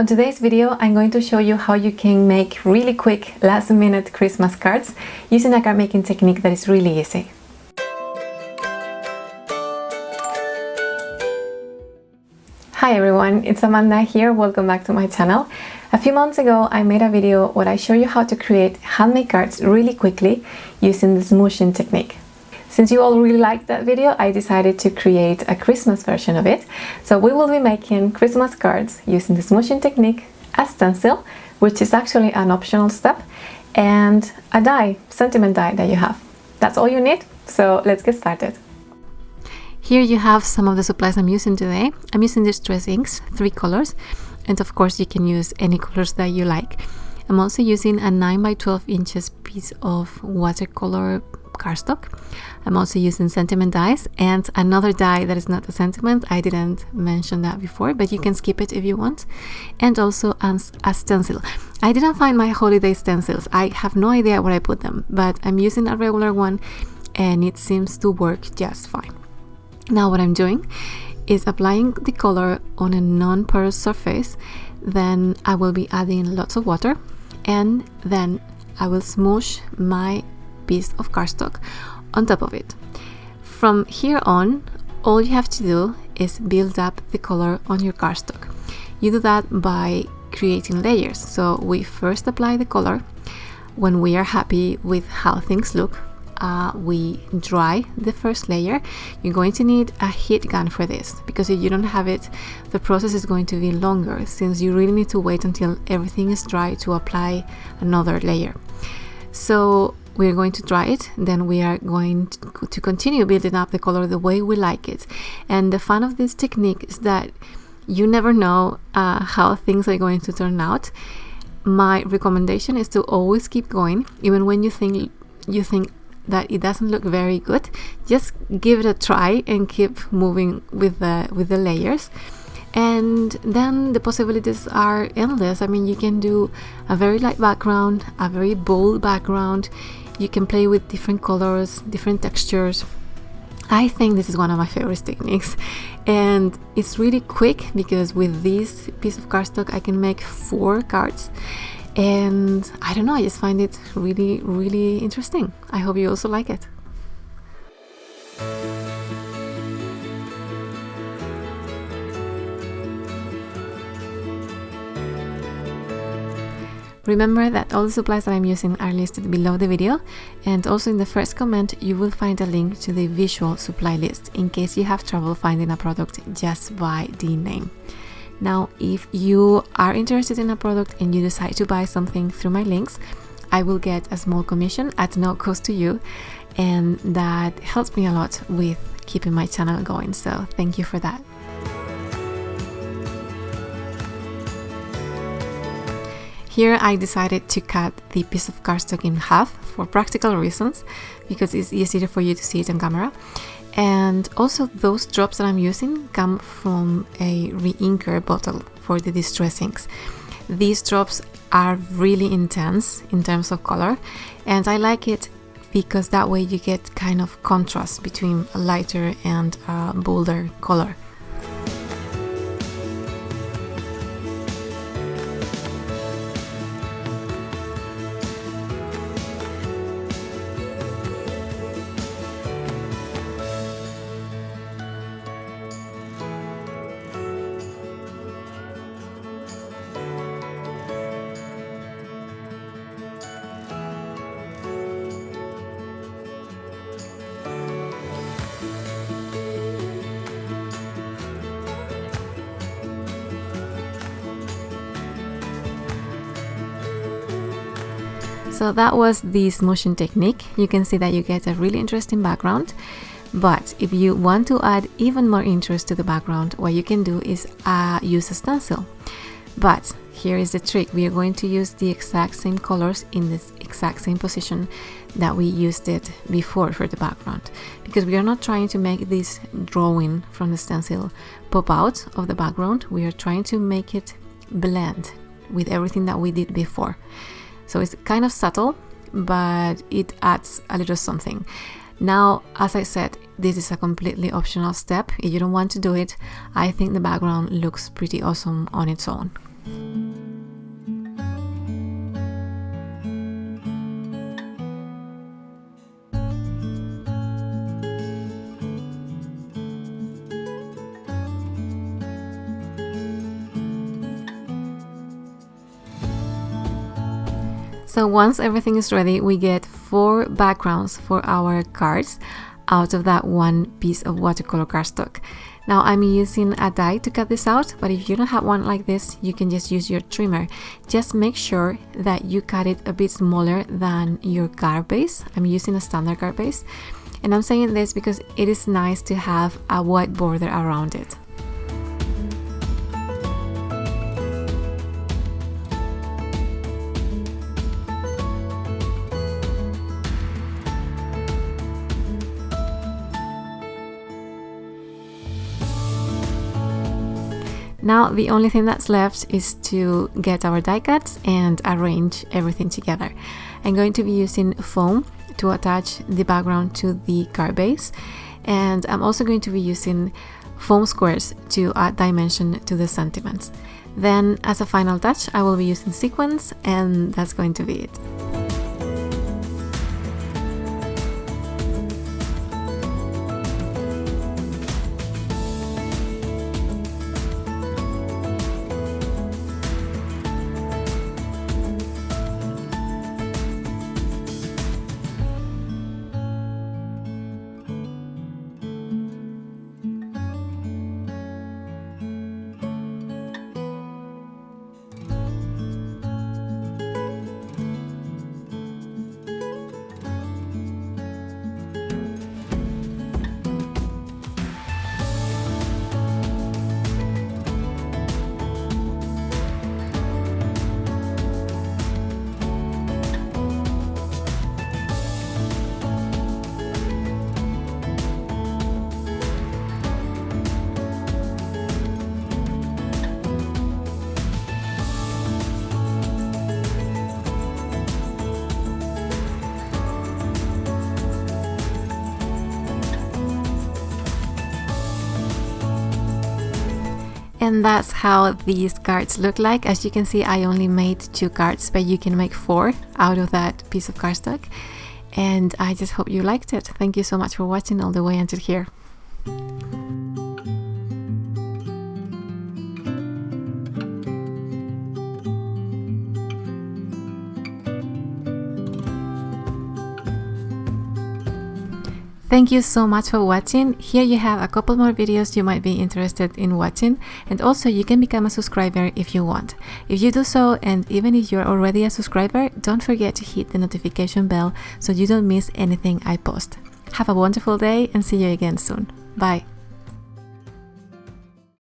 On today's video, I'm going to show you how you can make really quick last minute Christmas cards using a card making technique that is really easy. Hi everyone, it's Amanda here, welcome back to my channel. A few months ago I made a video where I show you how to create handmade cards really quickly using the smooshing technique. Since you all really liked that video, I decided to create a Christmas version of it. So we will be making Christmas cards using the smooshing technique, a stencil, which is actually an optional step, and a die, sentiment die that you have. That's all you need, so let's get started. Here you have some of the supplies I'm using today. I'm using these Distress inks, three colors, and of course you can use any colors that you like. I'm also using a 9 by 12 inches piece of watercolor cardstock. I'm also using sentiment dies and another die that is not a sentiment. I didn't mention that before, but you can skip it if you want. And also a stencil. I didn't find my holiday stencils. I have no idea where I put them, but I'm using a regular one and it seems to work just fine. Now what I'm doing is applying the color on a non-porous surface then I will be adding lots of water and then I will smoosh my piece of cardstock on top of it. From here on, all you have to do is build up the color on your cardstock. You do that by creating layers. So we first apply the color. When we are happy with how things look, uh, we dry the first layer. You're going to need a heat gun for this because if you don't have it, the process is going to be longer since you really need to wait until everything is dry to apply another layer. So we're going to dry it then we are going to, continue building up the color the way we like it and the fun of this technique is that you never know uh, how things are going to turn out my recommendation is to always keep going even when you think you think that it doesn't look very good. Just give it a try and keep moving with the with the layers. And then the possibilities are endless. I mean you can do a very light background a very bold background. You can play with different colors different textures. I think this is one of my favorite techniques. And it's really quick because with this piece of cardstock I can make four cards and I don't know I just find it really really interesting I hope you also like it Remember that all the supplies that I'm using are listed below the video and also in the first comment you will find a link to the visual supply list in case you have trouble finding a product just by the name. Now if you are interested in a product and you decide to buy something through my links, I will get a small commission at no cost to you and that helps me a lot with keeping my channel going so thank you for that. Here I decided to cut the piece of cardstock in half for practical reasons because it's easier for you to see it on camera and also those drops that I'm using come from a re-inker bottle for the distress inks. These drops are really intense in terms of color and I like it because that way you get kind of contrast between a lighter and a bolder color. So that was the smooshing technique. You can see that you get a really interesting background. But if you want to add even more interest to the background, what you can do is uh, use a stencil. But here is the trick. We are going to use the exact same colors in this exact same position that we used it before for the background. Because we are not trying to make this drawing from the stencil pop out of the background. We are trying to make it blend with everything that we did before. So it's kind of subtle, but it adds a little something. Now, as I said, this is a completely optional step. If you don't want to do it, I think the background looks pretty awesome on its own. So once everything is ready, we get four backgrounds for our cards out of that one piece of watercolor cardstock. Now I'm using a die to cut this out, but if you don't have one like this, you can just use your trimmer. Just make sure that you cut it a bit smaller than your card base. I'm using a standard card base. And I'm saying this because it is nice to have a white border around it. Now the only thing that's left is to get our die cuts and arrange everything together. I'm going to be using foam to attach the background to the card base and I'm also going to be using foam squares to add dimension to the sentiments. Then as a final touch I will be using sequins and that's going to be it. And that's how these cards look like. As you can see I only made two cards but you can make four out of that piece of cardstock. And I just hope you liked it. Thank you so much for watching all the way until here Thank you so much for watching. Here you have a couple more videos you might be interested in watching and also you can become a subscriber if you want. If you do so and even if you're already a subscriber, don't forget to hit the notification bell so you don't miss anything I post. Have a wonderful day and see you again soon. Bye!